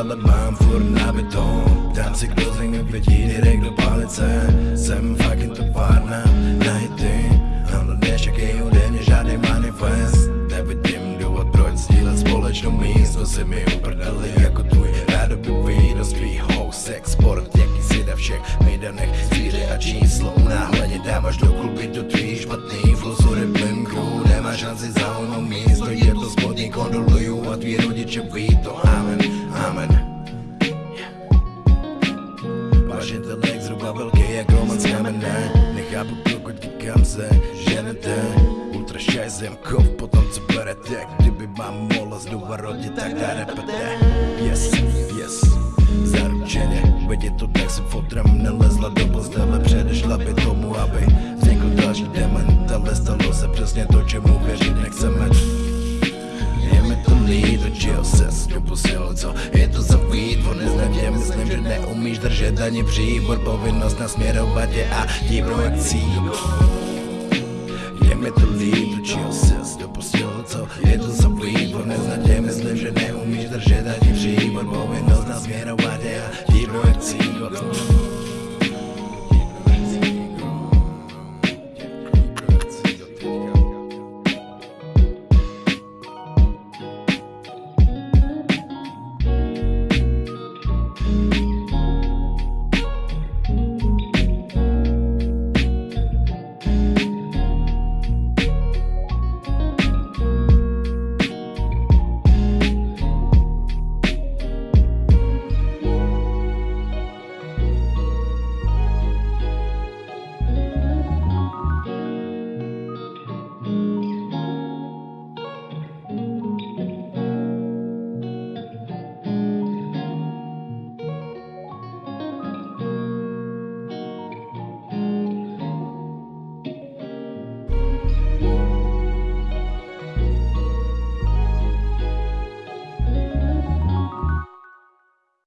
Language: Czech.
ale mám furt na beton. Dám si kdo zvím, jak vidí direkt do palice. Jsem fucking továrna na hity. Ale jak je ode mě žádný manifest. Nevidím důvod proč sdílet společnou místo Si mi uprdeli jako tvůj rádo by víno svých housek Sport jaký si na všech mejdanech Zvíře a číslo. Náhledně dám až do kluby do tvý špatný flosury blinku Nemá šanci za ono místo. Je to spodní kondoluju a tvý rodiče vít velký jak roman z kamene Nechápu pokud kam se ženete Ultra šajzem kov potom co berete. Kdyby vám mohla znova rodit tak dá repete. Yes, yes Zaručeně, veď to tak se fotrem nelezla do postele. Předešla by tomu, aby vznikl další dement Ale stalo se přesně to, čemu věřit nechceme myslím, že neumíš držet ani příbor Povinnost nasměrovat je a tím akcí Je mi to líto, čeho se dopustil, co je to za výtvor Neznatě myslím, že neumíš držet ani příbor Povinnost nasměrovat je a tím akcí